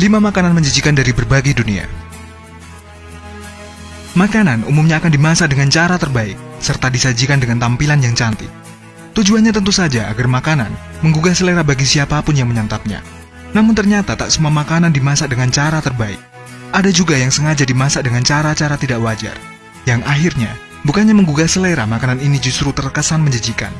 5 makanan menjijikan dari berbagai dunia. Makanan umumnya akan dimasak dengan cara terbaik, serta disajikan dengan tampilan yang cantik. Tujuannya tentu saja agar makanan menggugah selera bagi siapa pun yang menyantapnya. Namun ternyata tak semua makanan dimasak dengan cara terbaik. Ada juga yang sengaja dimasak dengan cara-cara tidak wajar, yang akhirnya bukannya menggugah selera makanan ini justru terkesan menjijikan.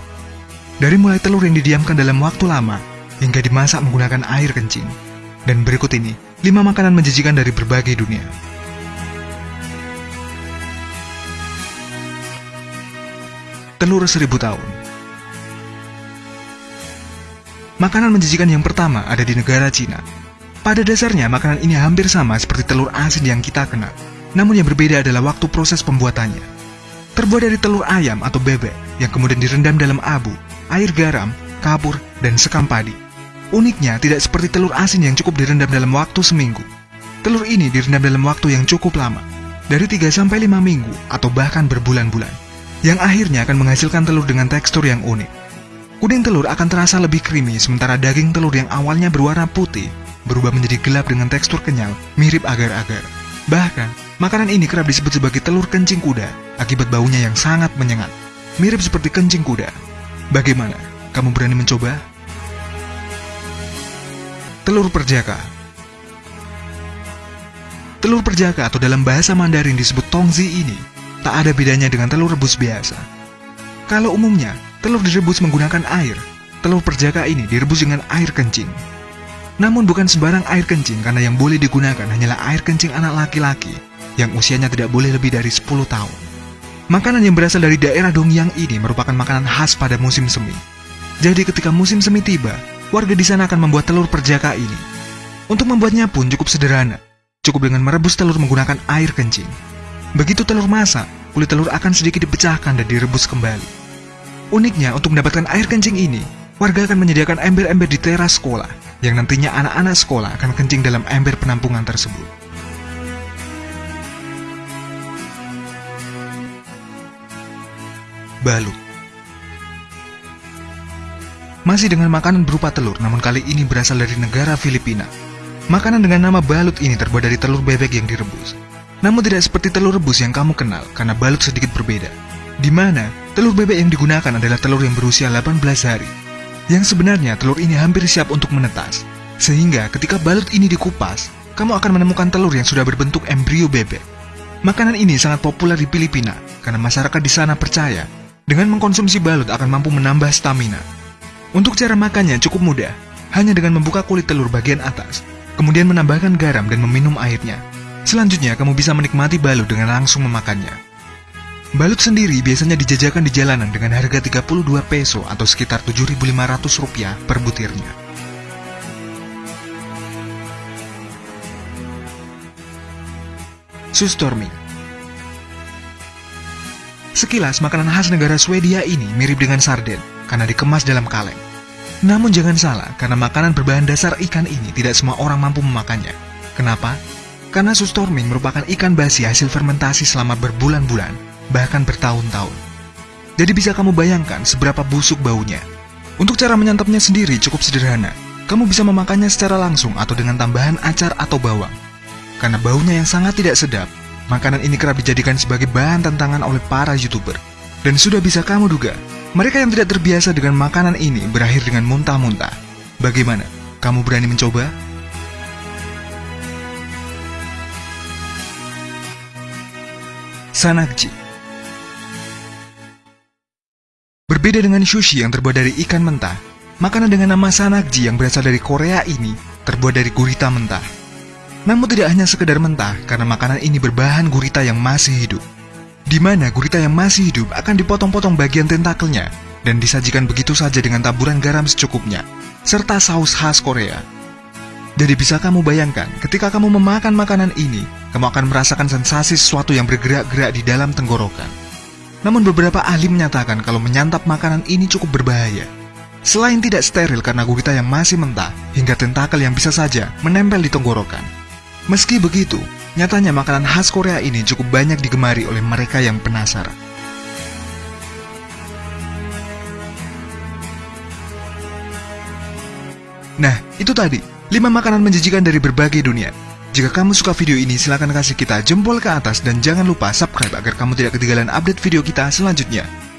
Dari mulai telur yang didiamkan dalam waktu lama, hingga dimasak menggunakan air kencing. Dan berikut ini, 5 makanan menjijikan dari berbagai dunia. Telur seribu tahun Makanan menjijikan yang pertama ada di negara Cina. Pada dasarnya, makanan ini hampir sama seperti telur asin yang kita kenal. Namun yang berbeda adalah waktu proses pembuatannya. Terbuat dari telur ayam atau bebek yang kemudian direndam dalam abu, air garam, kapur, dan sekam padi. Uniknya, tidak seperti telur asin yang cukup direndam dalam waktu seminggu. Telur ini direndam dalam waktu yang cukup lama, dari 3-5 minggu atau bahkan berbulan-bulan, yang akhirnya akan menghasilkan telur dengan tekstur yang unik. Kuning telur akan terasa lebih creamy, sementara daging telur yang awalnya berwarna putih berubah menjadi gelap dengan tekstur kenyal, mirip agar-agar. Bahkan, makanan ini kerap disebut sebagai telur kencing kuda akibat baunya yang sangat menyengat, mirip seperti kencing kuda. Bagaimana? Kamu berani mencoba? Telur perjaka Telur perjaka atau dalam bahasa Mandarin disebut tongzi ini tak ada bedanya dengan telur rebus biasa. Kalau umumnya, Telur direbus menggunakan air. Telur perjaka ini direbus dengan air kencing. Namun bukan sembarang air kencing karena yang boleh digunakan hanyalah air kencing anak laki-laki yang usianya tidak boleh lebih dari 10 tahun. Makanan yang berasal dari daerah Dongyang ini merupakan makanan khas pada musim semi. Jadi ketika musim semi tiba, warga di sana akan membuat telur perjaka ini. Untuk membuatnya pun cukup sederhana. Cukup dengan merebus telur menggunakan air kencing. Begitu telur masak, kulit telur akan sedikit dipecahkan dan direbus kembali. Uniknya, untuk mendapatkan air kencing ini, warga akan menyediakan ember-ember di teras sekolah, yang nantinya anak-anak sekolah akan kencing dalam ember penampungan tersebut. Balut Masih dengan makanan berupa telur, namun kali ini berasal dari negara Filipina. Makanan dengan nama balut ini terbuat dari telur bebek yang direbus. Namun tidak seperti telur rebus yang kamu kenal, karena balut sedikit berbeda. Di mana telur bebek yang digunakan adalah telur yang berusia 18 hari. Yang sebenarnya telur ini hampir siap untuk menetas. Sehingga ketika balut ini dikupas, kamu akan menemukan telur yang sudah berbentuk embrio bebek. Makanan ini sangat populer di Filipina karena masyarakat di sana percaya dengan mengkonsumsi balut akan mampu menambah stamina. Untuk cara makannya cukup mudah, hanya dengan membuka kulit telur bagian atas, kemudian menambahkan garam dan meminum airnya. Selanjutnya kamu bisa menikmati balut dengan langsung memakannya. Balut sendiri biasanya dijajakan di jalanan dengan harga 32 peso atau sekitar 7.500 rupiah per butirnya. Sustorming Sekilas makanan khas negara Swedia ini mirip dengan sarden karena dikemas dalam kaleng. Namun jangan salah, karena makanan berbahan dasar ikan ini tidak semua orang mampu memakannya. Kenapa? Karena sustorming merupakan ikan basi hasil fermentasi selama berbulan-bulan bahkan bertahun-tahun. Jadi bisa kamu bayangkan seberapa busuk baunya. Untuk cara menyantapnya sendiri cukup sederhana. Kamu bisa memakannya secara langsung atau dengan tambahan acar atau bawang. Karena baunya yang sangat tidak sedap, makanan ini kerap dijadikan sebagai bahan tantangan oleh para youtuber. Dan sudah bisa kamu duga, mereka yang tidak terbiasa dengan makanan ini berakhir dengan muntah-muntah. Bagaimana? Kamu berani mencoba? Sanakji Berbeda dengan sushi yang terbuat dari ikan mentah, makanan dengan nama sanakji yang berasal dari Korea ini terbuat dari gurita mentah. Namun tidak hanya sekedar mentah, karena makanan ini berbahan gurita yang masih hidup. Di mana gurita yang masih hidup akan dipotong-potong bagian tentakelnya dan disajikan begitu saja dengan taburan garam secukupnya, serta saus khas Korea. Jadi bisa kamu bayangkan, ketika kamu memakan makanan ini, kamu akan merasakan sensasi sesuatu yang bergerak-gerak di dalam tenggorokan. Namun beberapa ahli menyatakan kalau menyantap makanan ini cukup berbahaya. Selain tidak steril karena gurita yang masih mentah, hingga tentakel yang bisa saja menempel di tenggorokan. Meski begitu, nyatanya makanan khas Korea ini cukup banyak digemari oleh mereka yang penasaran. Nah, itu tadi, 5 makanan menjijikan dari berbagai dunia. Jika kamu suka video ini, silahkan kasih kita jempol ke atas dan jangan lupa subscribe agar kamu tidak ketinggalan update video kita selanjutnya.